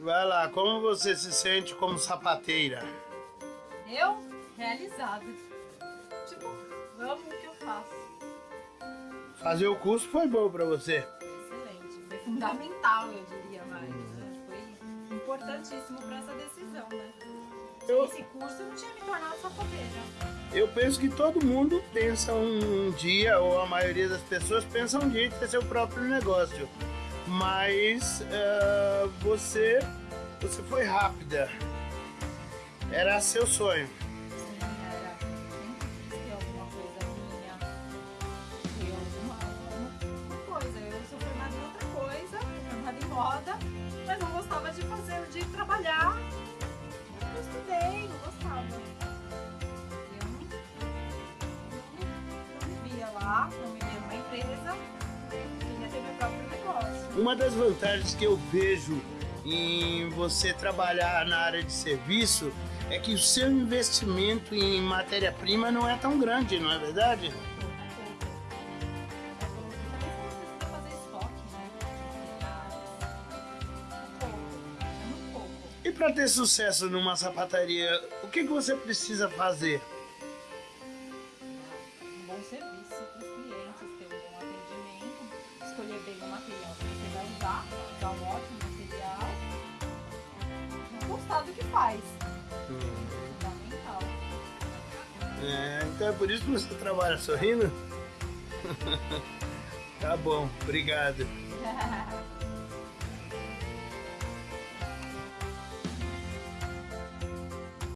Vai lá, como você se sente como sapateira? Eu? Realizada. Tipo, amo o que eu faço. Fazer o curso foi bom pra você? Excelente. Foi fundamental, eu diria mais. Né? Foi importantíssimo pra essa decisão, né? Eu- Esse curso eu não tinha me tornado sapateira. Eu penso que todo mundo pensa um dia, ou a maioria das pessoas pensa um dia em ter seu próprio negócio. Mas eh, você, você foi rápida. Era seu sonho. Moda, mas não gostava de fazer, de trabalhar. Eu estudei, não gostava. Eu não, via lá, não me via numa empresa, queria ter meu próprio negócio. Uma das vantagens que eu vejo em você trabalhar na área de serviço é que o seu investimento em matéria-prima não é tão grande, não é verdade? E para ter sucesso numa sapataria, o que, que você precisa fazer? Um bom serviço para os clientes, ter um gostar do que faz. Fundamental. É, então é por isso que você trabalha sorrindo? tá bom, obrigado.